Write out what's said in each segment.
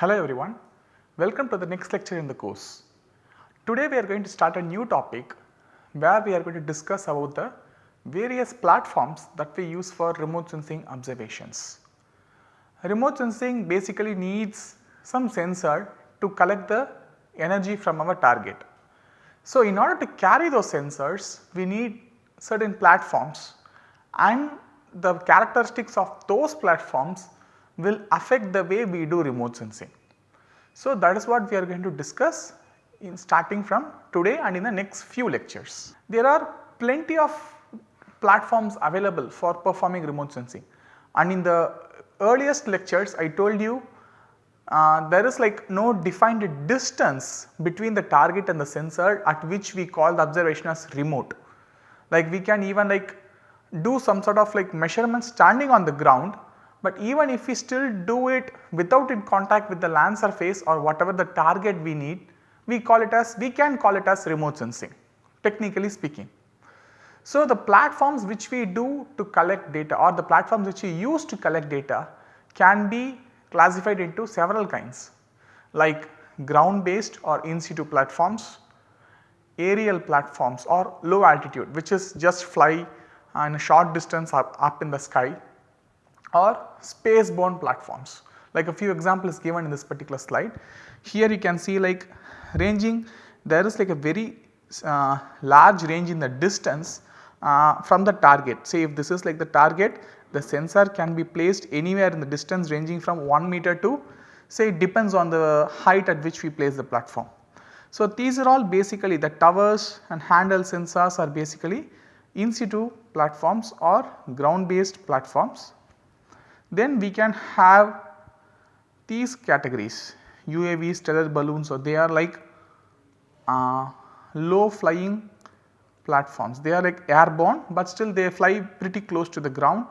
Hello everyone, welcome to the next lecture in the course. Today we are going to start a new topic where we are going to discuss about the various platforms that we use for remote sensing observations. Remote sensing basically needs some sensor to collect the energy from our target. So, in order to carry those sensors we need certain platforms and the characteristics of those platforms will affect the way we do remote sensing. So, that is what we are going to discuss in starting from today and in the next few lectures. There are plenty of platforms available for performing remote sensing and in the earliest lectures I told you uh, there is like no defined distance between the target and the sensor at which we call the observation as remote. Like we can even like do some sort of like measurement standing on the ground, but even if we still do it without in contact with the land surface or whatever the target we need, we call it as we can call it as remote sensing technically speaking. So, the platforms which we do to collect data or the platforms which we use to collect data can be classified into several kinds like ground based or in situ platforms, aerial platforms or low altitude which is just fly uh, and a short distance up, up in the sky or space borne platforms like a few examples given in this particular slide. Here you can see like ranging there is like a very uh, large range in the distance uh, from the target. Say if this is like the target the sensor can be placed anywhere in the distance ranging from 1 meter to say it depends on the height at which we place the platform. So, these are all basically the towers and handle sensors are basically in situ platforms or ground based platforms. Then we can have these categories UAVs, stellar balloons so they are like uh, low flying platforms. They are like airborne but still they fly pretty close to the ground.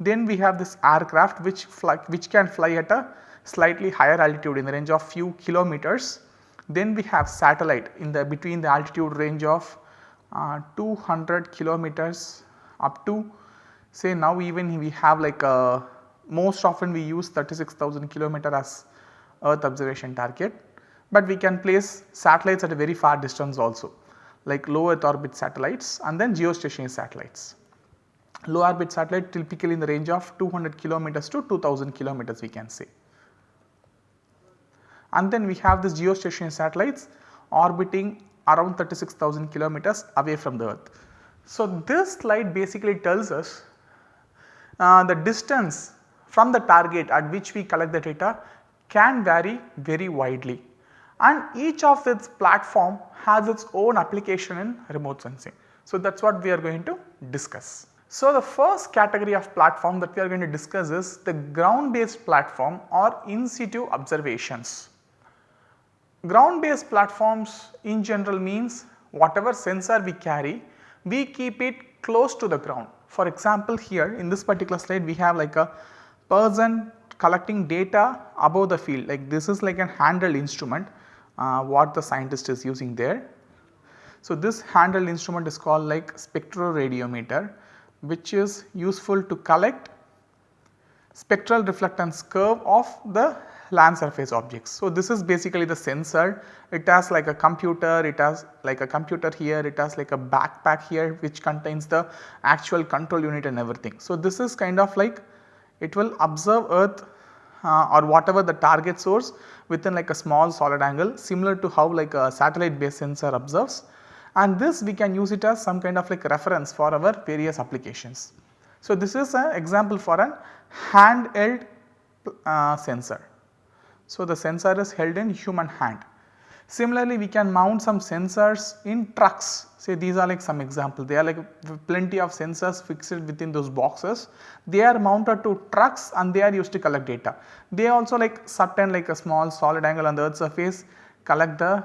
Then we have this aircraft which fly, which can fly at a slightly higher altitude in the range of few kilometers. Then we have satellite in the between the altitude range of uh, 200 kilometers up to say now even we have like a most often we use 36,000 kilometer as earth observation target, but we can place satellites at a very far distance also like low earth orbit satellites and then geostationary satellites. Low orbit satellite typically in the range of 200 kilometers to 2000 kilometers we can say. And then we have this geostationary satellites orbiting around 36,000 kilometers away from the earth. So, this slide basically tells us uh, the distance from the target at which we collect the data can vary very widely and each of its platform has its own application in remote sensing. So, that is what we are going to discuss. So, the first category of platform that we are going to discuss is the ground based platform or in situ observations. Ground based platforms in general means whatever sensor we carry we keep it close to the ground. For example, here in this particular slide we have like a person collecting data above the field like this is like a handheld instrument uh, what the scientist is using there. So, this handheld instrument is called like spectroradiometer which is useful to collect spectral reflectance curve of the land surface objects. So, this is basically the sensor it has like a computer it has like a computer here it has like a backpack here which contains the actual control unit and everything. So, this is kind of like it will observe earth uh, or whatever the target source within like a small solid angle similar to how like a satellite based sensor observes and this we can use it as some kind of like reference for our various applications. So, this is an example for an handheld uh, sensor. So, the sensor is held in human hand. Similarly, we can mount some sensors in trucks say these are like some example they are like plenty of sensors fixed within those boxes they are mounted to trucks and they are used to collect data. They also like certain like a small solid angle on the earth surface collect the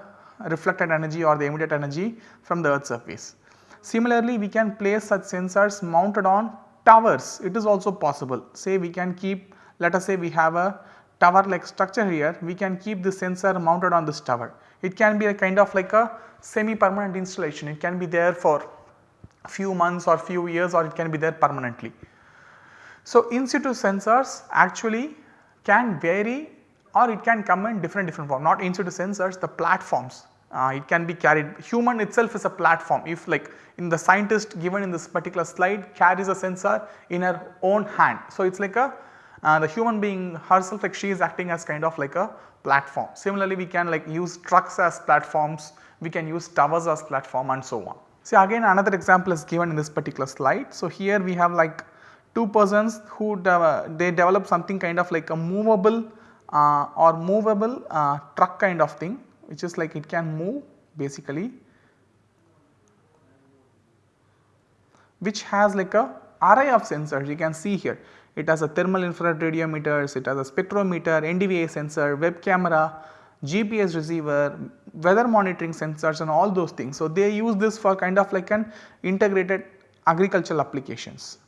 reflected energy or the emitted energy from the earth surface. Similarly, we can place such sensors mounted on towers it is also possible say we can keep let us say we have a tower like structure here we can keep the sensor mounted on this tower. It can be a kind of like a semi permanent installation it can be there for few months or few years or it can be there permanently. So, in situ sensors actually can vary or it can come in different different form not in situ sensors the platforms uh, it can be carried human itself is a platform if like in the scientist given in this particular slide carries a sensor in her own hand. So, it is like a uh, the human being herself like she is acting as kind of like a platform. Similarly, we can like use trucks as platforms, we can use towers as platform and so on. See again another example is given in this particular slide. So, here we have like two persons who de they develop something kind of like a movable uh, or movable uh, truck kind of thing which is like it can move basically which has like a array of sensors you can see here. It has a thermal infrared radiometers, it has a spectrometer, NDVI sensor, web camera, GPS receiver, weather monitoring sensors and all those things. So, they use this for kind of like an integrated agricultural applications.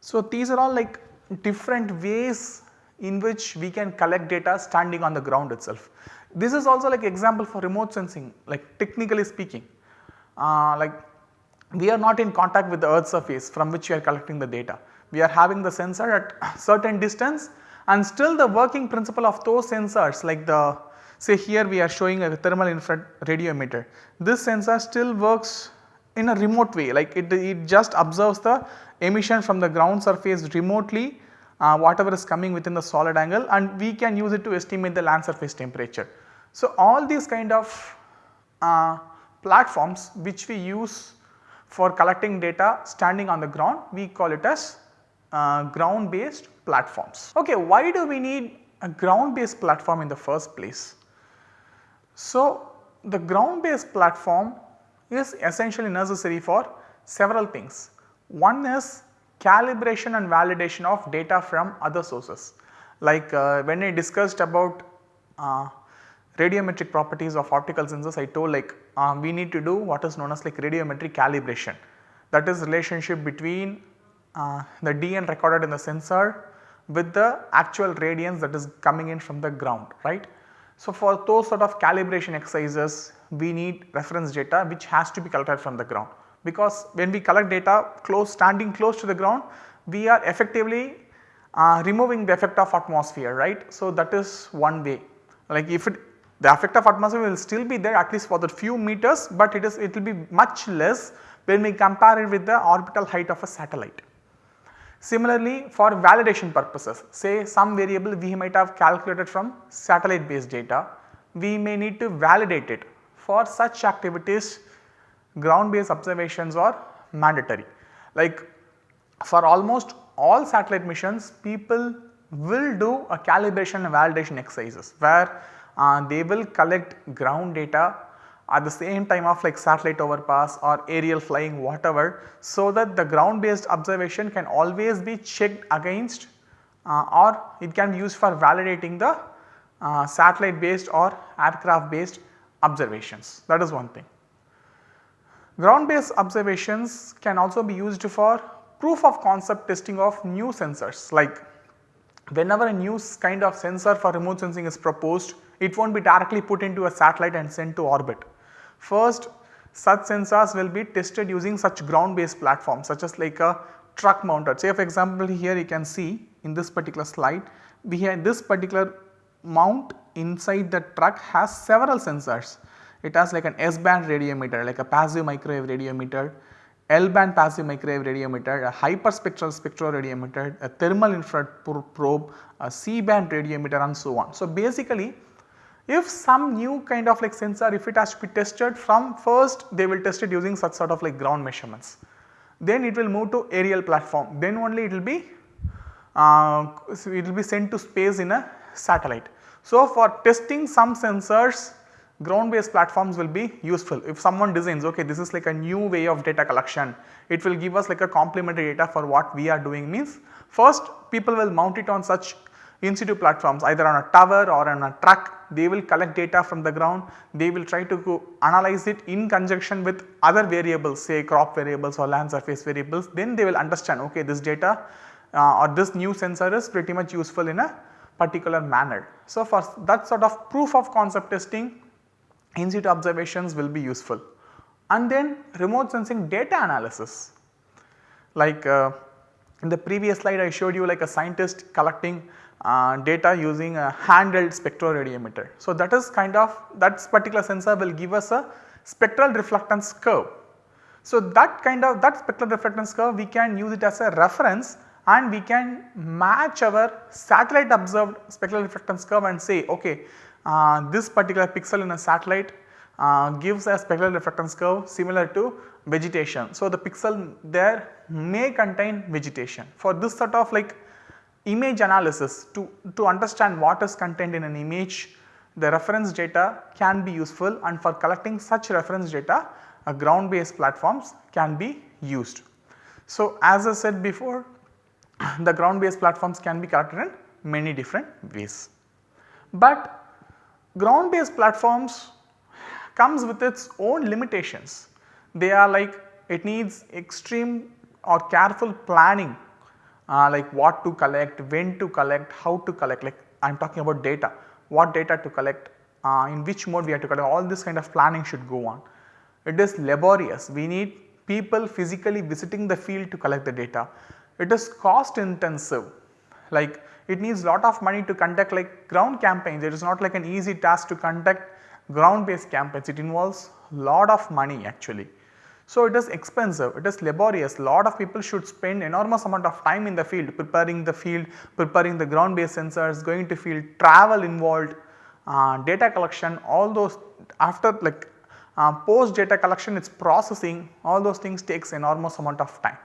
So, these are all like different ways in which we can collect data standing on the ground itself. This is also like example for remote sensing like technically speaking uh, like we are not in contact with the earth surface from which we are collecting the data. We are having the sensor at certain distance and still the working principle of those sensors like the say here we are showing a thermal infrared radiometer. This sensor still works in a remote way like it, it just observes the emission from the ground surface remotely uh, whatever is coming within the solid angle and we can use it to estimate the land surface temperature. So, all these kind of uh, platforms which we use for collecting data standing on the ground we call it as uh, ground based platforms. Okay, why do we need a ground based platform in the first place? So, the ground based platform is essentially necessary for several things. One is calibration and validation of data from other sources. Like uh, when I discussed about uh, radiometric properties of optical sensors, I told like uh, we need to do what is known as like radiometric calibration. That is relationship between the DN recorded in the sensor with the actual radiance that is coming in from the ground, right. So, for those sort of calibration exercises we need reference data which has to be collected from the ground because when we collect data close standing close to the ground we are effectively uh, removing the effect of atmosphere right. So, that is one way like if it the effect of atmosphere will still be there at least for the few meters, but it is it will be much less when we compare it with the orbital height of a satellite. Similarly, for validation purposes say some variable we might have calculated from satellite based data, we may need to validate it. For such activities ground based observations are mandatory. Like for almost all satellite missions people will do a calibration and validation exercises where uh, they will collect ground data at the same time of like satellite overpass or aerial flying whatever so that the ground based observation can always be checked against uh, or it can be used for validating the uh, satellite based or aircraft based observations that is one thing. Ground based observations can also be used for proof of concept testing of new sensors like whenever a new kind of sensor for remote sensing is proposed it will not be directly put into a satellite and sent to orbit. First such sensors will be tested using such ground based platforms such as like a truck mounted. Say for example here you can see in this particular slide we have this particular mount inside the truck has several sensors it has like an S band radiometer like a passive microwave radiometer, L band passive microwave radiometer, a hyperspectral spectroradiometer, a thermal infrared probe, a C band radiometer and so on. So, basically if some new kind of like sensor if it has to be tested from first they will test it using such sort of like ground measurements. Then it will move to aerial platform then only it will be uh, so it will be sent to space in a satellite. So, for testing some sensors ground based platforms will be useful. If someone designs okay this is like a new way of data collection, it will give us like a complementary data for what we are doing means first people will mount it on such in situ platforms either on a tower or on a truck they will collect data from the ground they will try to analyze it in conjunction with other variables say crop variables or land surface variables then they will understand okay this data uh, or this new sensor is pretty much useful in a particular manner. So, for that sort of proof of concept testing in situ observations will be useful. And then remote sensing data analysis like uh, in the previous slide I showed you like a scientist collecting data using a handheld spectroradiometer. So, that is kind of that particular sensor will give us a spectral reflectance curve. So, that kind of that spectral reflectance curve we can use it as a reference and we can match our satellite observed spectral reflectance curve and say okay uh, this particular pixel in a satellite uh, gives a spectral reflectance curve similar to vegetation. So, the pixel there may contain vegetation. For this sort of like image analysis to, to understand what is contained in an image the reference data can be useful and for collecting such reference data uh, ground based platforms can be used. So, as I said before the ground based platforms can be collected in many different ways. But ground based platforms comes with its own limitations. They are like it needs extreme or careful planning uh, like what to collect, when to collect, how to collect. Like I am talking about data, what data to collect, uh, in which mode we have to collect. All this kind of planning should go on. It is laborious, we need people physically visiting the field to collect the data. It is cost intensive. Like it needs lot of money to conduct like ground campaigns, it is not like an easy task to conduct ground based campaigns, it involves lot of money actually. So, it is expensive, it is laborious, lot of people should spend enormous amount of time in the field preparing the field, preparing the ground based sensors, going to field, travel involved, uh, data collection all those after like uh, post data collection its processing all those things takes enormous amount of time.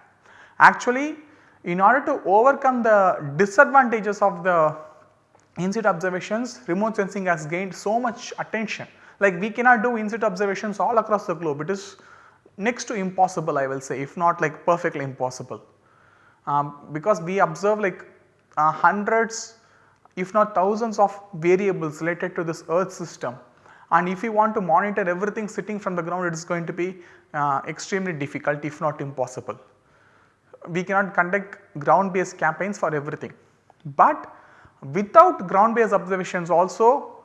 Actually in order to overcome the disadvantages of the in situ observations remote sensing has gained so much attention. Like we cannot do in situ observations all across the globe. It is next to impossible I will say if not like perfectly impossible. Um, because we observe like uh, hundreds if not thousands of variables related to this earth system and if you want to monitor everything sitting from the ground it is going to be uh, extremely difficult if not impossible. We cannot conduct ground based campaigns for everything, but without ground based observations also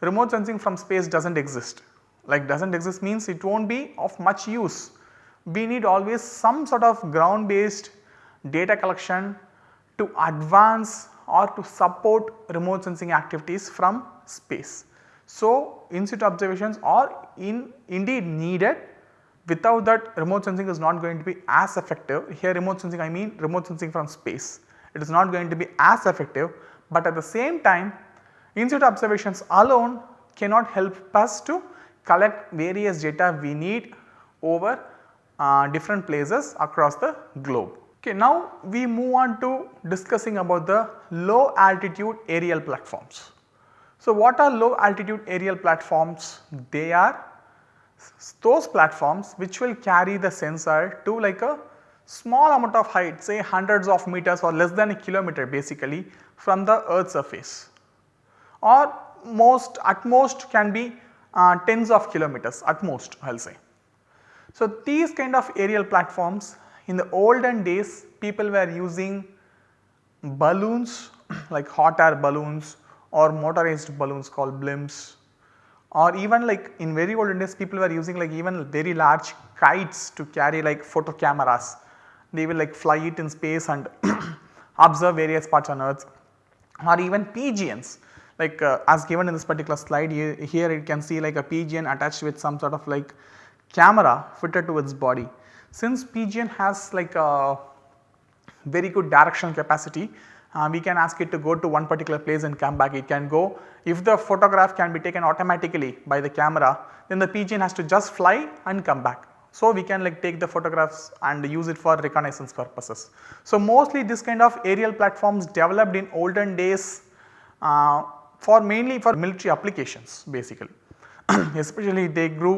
remote sensing from space does not exist like does not exist means it will not be of much use. We need always some sort of ground based data collection to advance or to support remote sensing activities from space. So, in situ observations are in indeed needed without that remote sensing is not going to be as effective. Here remote sensing I mean remote sensing from space. It is not going to be as effective, but at the same time in situ observations alone cannot help us to collect various data we need over uh, different places across the globe. Okay, now we move on to discussing about the low altitude aerial platforms. So, what are low altitude aerial platforms? They are those platforms which will carry the sensor to like a small amount of height say hundreds of meters or less than a kilometer basically from the earth surface or most at most can be uh, tens of kilometers at most I will say. So, these kind of aerial platforms in the olden days people were using balloons like hot air balloons or motorized balloons called blimps or even like in very olden days people were using like even very large kites to carry like photo cameras. They will like fly it in space and observe various parts on earth or even pigeons like uh, as given in this particular slide here, you can see like a pigeon attached with some sort of like camera fitted to its body. Since pigeon has like a very good directional capacity uh, we can ask it to go to one particular place and come back it can go if the photograph can be taken automatically by the camera then the pigeon has to just fly and come back. So, we can like take the photographs and use it for reconnaissance purposes. So, mostly this kind of aerial platforms developed in olden days uh, for mainly for military applications basically especially they grew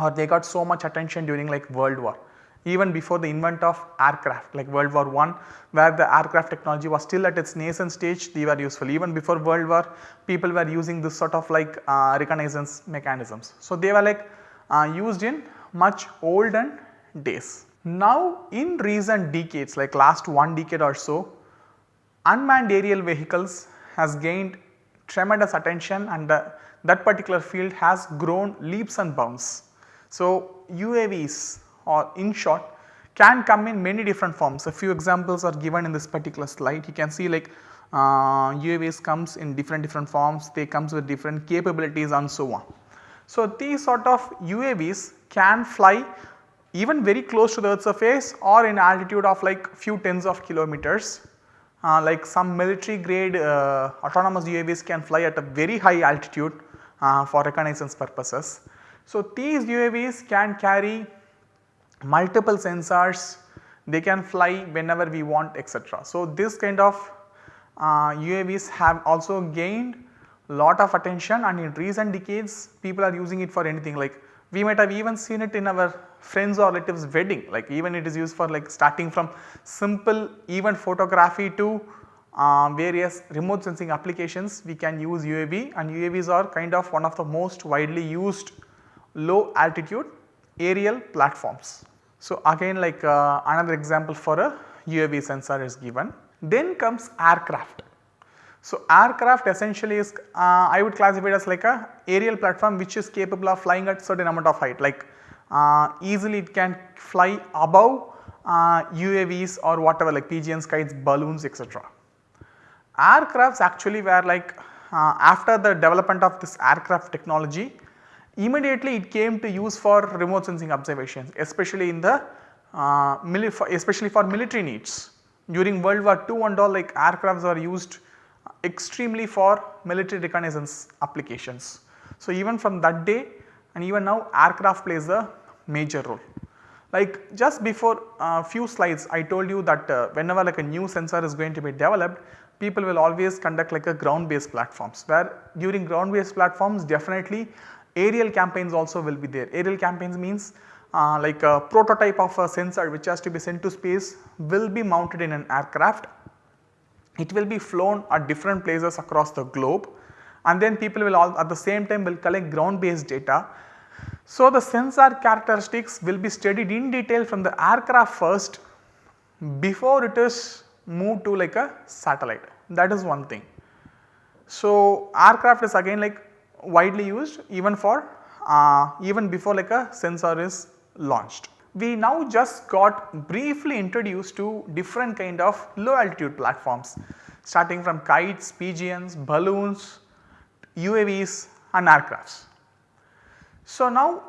or they got so much attention during like world war even before the invent of aircraft like world war 1 where the aircraft technology was still at its nascent stage they were useful even before world war people were using this sort of like uh, reconnaissance mechanisms. So, they were like uh, used in much olden days. Now in recent decades like last one decade or so unmanned aerial vehicles has gained tremendous attention and uh, that particular field has grown leaps and bounds. So, UAVs or in short can come in many different forms. A few examples are given in this particular slide. You can see like uh, UAVs comes in different different forms, they comes with different capabilities and so on. So, these sort of UAVs can fly even very close to the earth surface or in altitude of like few tens of kilometers like some military grade uh, autonomous UAVs can fly at a very high altitude uh, for reconnaissance purposes. So, these UAVs can carry multiple sensors, they can fly whenever we want etc. So, this kind of UAVs uh, have also gained lot of attention and in recent decades people are using it for anything like we might have even seen it in our friends or relatives wedding like even it is used for like starting from simple event photography to uh, various remote sensing applications we can use UAV and UAVs are kind of one of the most widely used low altitude aerial platforms. So, again like uh, another example for a UAV sensor is given. Then comes aircraft. So, aircraft essentially is uh, I would classify it as like a aerial platform which is capable of flying at certain amount of height like uh, easily it can fly above uh, UAVs or whatever like pigeons, kites, balloons etc. Aircrafts actually were like uh, after the development of this aircraft technology immediately it came to use for remote sensing observations especially in the uh, especially for military needs. During World War II and all like aircrafts are used extremely for military reconnaissance applications. So, even from that day and even now aircraft plays a major role. Like just before a uh, few slides I told you that uh, whenever like a new sensor is going to be developed people will always conduct like a ground based platforms where during ground based platforms definitely aerial campaigns also will be there. Aerial campaigns means uh, like a prototype of a sensor which has to be sent to space will be mounted in an aircraft it will be flown at different places across the globe and then people will all at the same time will collect ground based data. So, the sensor characteristics will be studied in detail from the aircraft first before it is moved to like a satellite that is one thing. So, aircraft is again like widely used even for uh, even before like a sensor is launched we now just got briefly introduced to different kind of low altitude platforms starting from kites, pigeons, balloons, UAVs and aircrafts. So now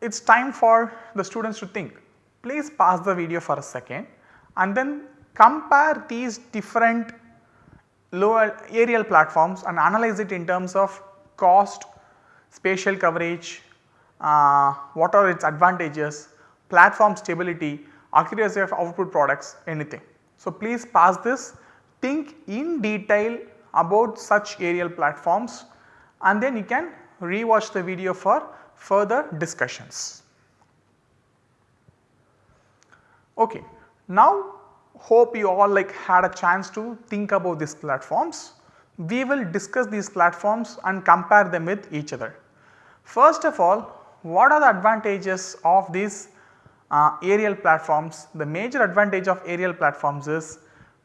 it is time for the students to think. Please pause the video for a second and then compare these different low aerial platforms and analyze it in terms of cost, spatial coverage, uh, what are its advantages, platform stability, accuracy of output products anything. So, please pass this think in detail about such aerial platforms and then you can rewatch the video for further discussions. Okay. Now hope you all like had a chance to think about these platforms. We will discuss these platforms and compare them with each other. First of all what are the advantages of these uh, aerial platforms, the major advantage of aerial platforms is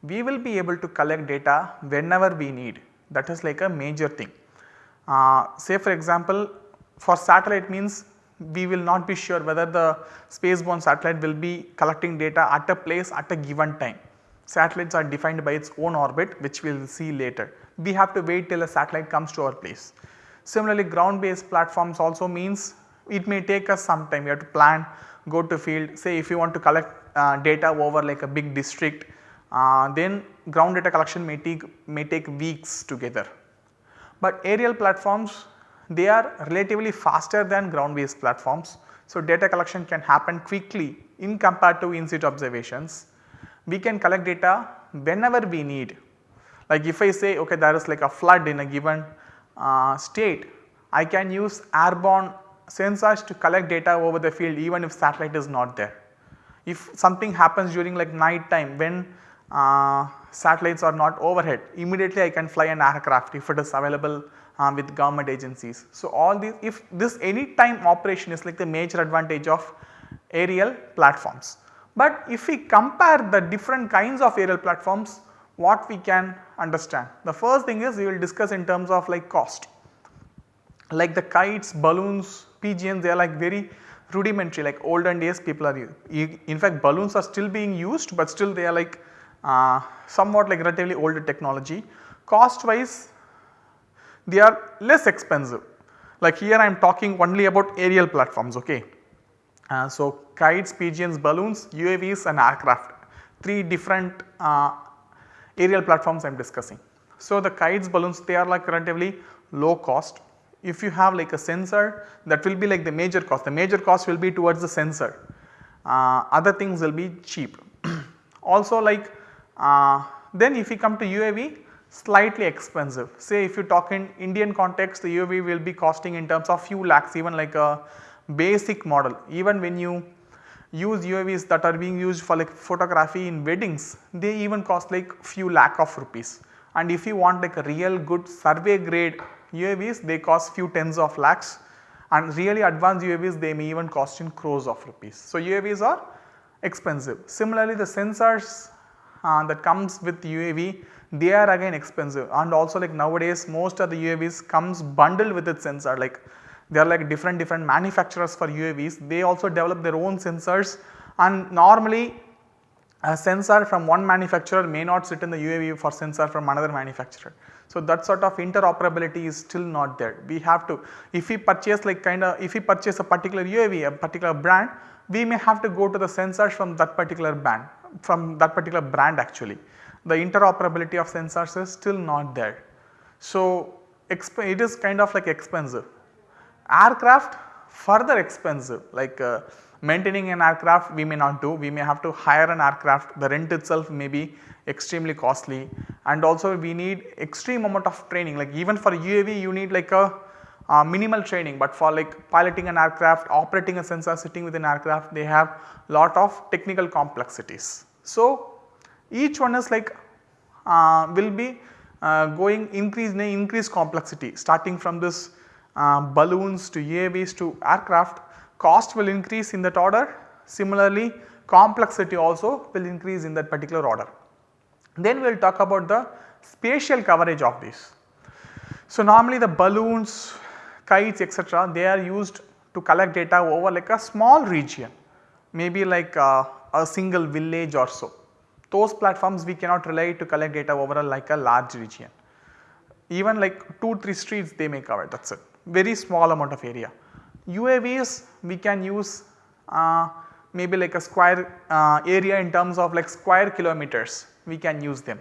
we will be able to collect data whenever we need that is like a major thing. Uh, say for example for satellite means we will not be sure whether the spaceborne satellite will be collecting data at a place at a given time. Satellites are defined by its own orbit which we will see later. We have to wait till a satellite comes to our place. Similarly ground based platforms also means it may take us some time we have to plan go to field say if you want to collect uh, data over like a big district uh, then ground data collection may take may take weeks together. But aerial platforms they are relatively faster than ground based platforms. So, data collection can happen quickly in compared to in situ observations. We can collect data whenever we need like if I say okay there is like a flood in a given uh, state I can use airborne sensors to collect data over the field even if satellite is not there. If something happens during like night time when uh, satellites are not overhead immediately I can fly an aircraft if it is available uh, with government agencies. So, all these if this any time operation is like the major advantage of aerial platforms. But if we compare the different kinds of aerial platforms what we can understand. The first thing is we will discuss in terms of like cost like the kites, balloons, pigeons they are like very rudimentary like olden days people are in fact balloons are still being used but still they are like uh, somewhat like relatively older technology. Cost wise they are less expensive like here I am talking only about aerial platforms okay. Uh, so kites, pigeons, balloons, UAVs and aircraft 3 different uh, aerial platforms I am discussing. So the kites, balloons they are like relatively low cost. If you have like a sensor that will be like the major cost, the major cost will be towards the sensor, uh, other things will be cheap. also like uh, then if you come to UAV slightly expensive. Say if you talk in Indian context the UAV will be costing in terms of few lakhs even like a basic model. Even when you use UAVs that are being used for like photography in weddings they even cost like few lakh of rupees. And if you want like a real good survey grade UAVs they cost few tens of lakhs. And really advanced UAVs they may even cost in crores of rupees. So UAVs are expensive. Similarly the sensors uh, that comes with UAV they are again expensive. And also like nowadays most of the UAVs comes bundled with its sensor. Like they are like different different manufacturers for UAVs they also develop their own sensors. And normally a sensor from one manufacturer may not sit in the UAV for sensor from another manufacturer. So that sort of interoperability is still not there. We have to if we purchase like kind of if we purchase a particular UAV a particular brand we may have to go to the sensors from that particular brand from that particular brand actually the interoperability of sensors is still not there. So, it is kind of like expensive. Aircraft further expensive like uh, maintaining an aircraft we may not do, we may have to hire an aircraft, the rent itself may be extremely costly. And also we need extreme amount of training. Like even for UAV you need like a uh, minimal training. But for like piloting an aircraft, operating a sensor sitting within an aircraft they have lot of technical complexities. So, each one is like uh, will be uh, going increase in increased complexity. Starting from this uh, balloons to UAVs to aircraft cost will increase in that order similarly complexity also will increase in that particular order. Then we will talk about the spatial coverage of this. So, normally the balloons, kites etc. they are used to collect data over like a small region maybe like uh, a single village or so those platforms we cannot rely to collect data over a, like a large region. Even like 2-3 streets they may cover that is it very small amount of area. UAVs we can use uh, maybe like a square uh, area in terms of like square kilometers we can use them.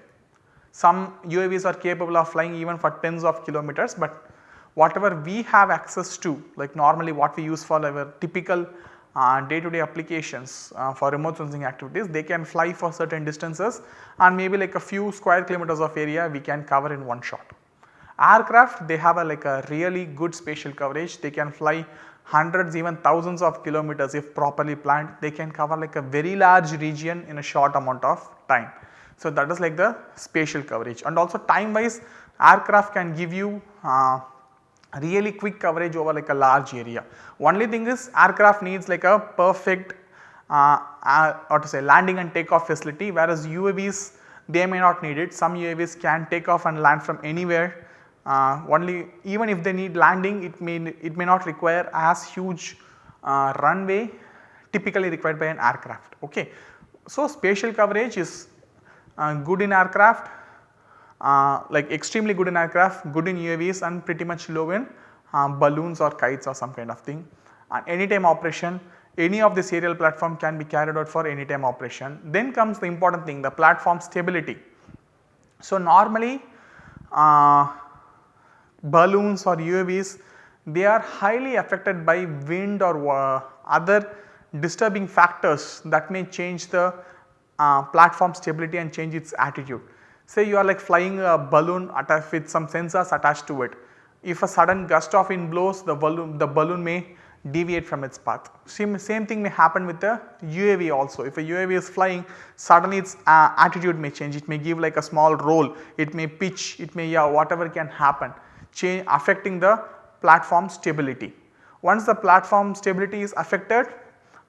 Some UAVs are capable of flying even for tens of kilometers but whatever we have access to like normally what we use for our typical day to day applications uh, for remote sensing activities they can fly for certain distances and maybe like a few square kilometers of area we can cover in one shot. Aircraft they have a like a really good spatial coverage they can fly hundreds even thousands of kilometers if properly planned they can cover like a very large region in a short amount of time. So that is like the spatial coverage and also time wise aircraft can give you uh, really quick coverage over like a large area. Only thing is aircraft needs like a perfect uh, uh, or to say landing and takeoff facility whereas UAVs they may not need it. Some UAVs can take off and land from anywhere uh, only even if they need landing it may it may not require as huge uh, runway typically required by an aircraft. Okay. So, spatial coverage is uh, good in aircraft uh, like extremely good in aircraft, good in UAVs and pretty much low in um, balloons or kites or some kind of thing. And anytime operation any of the aerial platform can be carried out for anytime operation. Then comes the important thing the platform stability. So, normally uh, balloons or UAVs they are highly affected by wind or uh, other disturbing factors that may change the uh, platform stability and change its attitude. Say you are like flying a balloon with some sensors attached to it. If a sudden gust of wind blows the balloon, the balloon may deviate from its path. Same, same thing may happen with the UAV also. If a UAV is flying suddenly its uh, attitude may change, it may give like a small roll, it may pitch, it may yeah whatever can happen affecting the platform stability. Once the platform stability is affected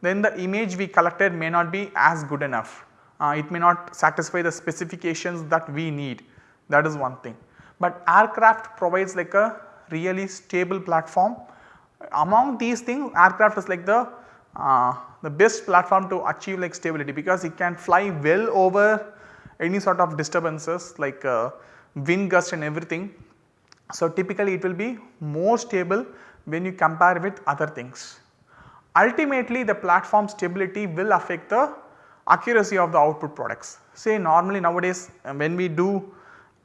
then the image we collected may not be as good enough uh, it may not satisfy the specifications that we need that is one thing. But aircraft provides like a really stable platform among these things aircraft is like the uh, the best platform to achieve like stability because it can fly well over any sort of disturbances like uh, wind gust and everything. So, typically it will be more stable when you compare with other things. Ultimately the platform stability will affect the accuracy of the output products. Say normally nowadays uh, when we do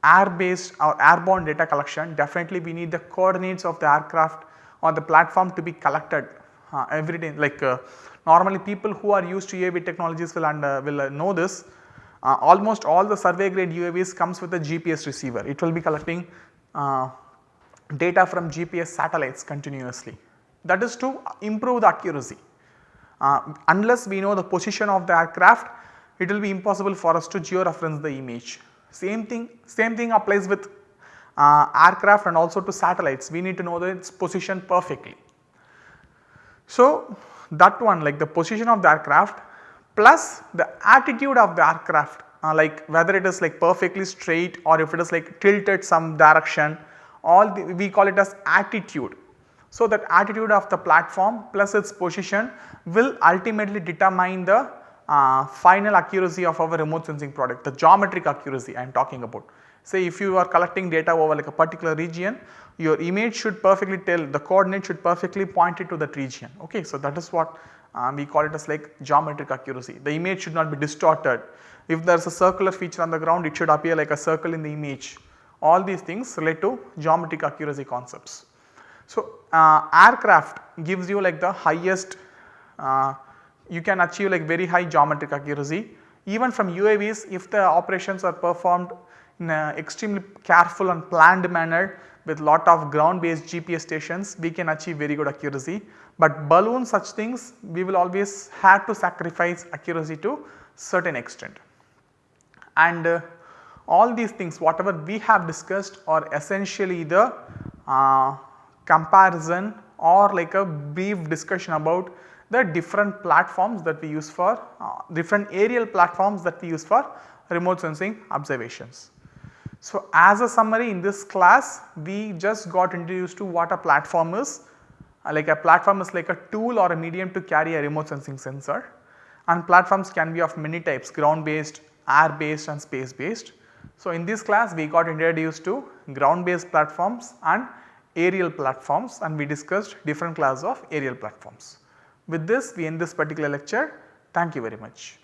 air based or airborne data collection definitely we need the coordinates of the aircraft or the platform to be collected uh, every day like uh, normally people who are used to UAV technologies will, and, uh, will uh, know this uh, almost all the survey grade UAVs comes with a GPS receiver it will be collecting data from GPS satellites continuously that is to improve the accuracy. unless we know the position of the aircraft it will be impossible for us to georeference the image. Same thing, same thing applies with uh, aircraft and also to satellites. We need to know its position perfectly. So, that one like the position of the aircraft plus the attitude of the aircraft uh, like whether it is like perfectly straight or if it is like tilted some direction all the, we call it as attitude. So, that attitude of the platform plus its position will ultimately determine the uh, final accuracy of our remote sensing product, the geometric accuracy I am talking about. Say if you are collecting data over like a particular region, your image should perfectly tell the coordinate should perfectly point it to that region. Okay, so that is what uh, we call it as like geometric accuracy. The image should not be distorted. If there is a circular feature on the ground, it should appear like a circle in the image. All these things relate to geometric accuracy concepts. So, uh, aircraft gives you like the highest uh, you can achieve like very high geometric accuracy. Even from UAVs if the operations are performed in an extremely careful and planned manner with lot of ground based GPS stations we can achieve very good accuracy. But balloon such things we will always have to sacrifice accuracy to certain extent. And uh, all these things whatever we have discussed are essentially the uh, comparison or like a brief discussion about the different platforms that we use for uh, different aerial platforms that we use for remote sensing observations. So, as a summary in this class we just got introduced to what a platform is uh, like a platform is like a tool or a medium to carry a remote sensing sensor and platforms can be of many types ground based, air based and space based. So, in this class we got introduced to ground based platforms and aerial platforms and we discussed different class of aerial platforms. With this we end this particular lecture. Thank you very much.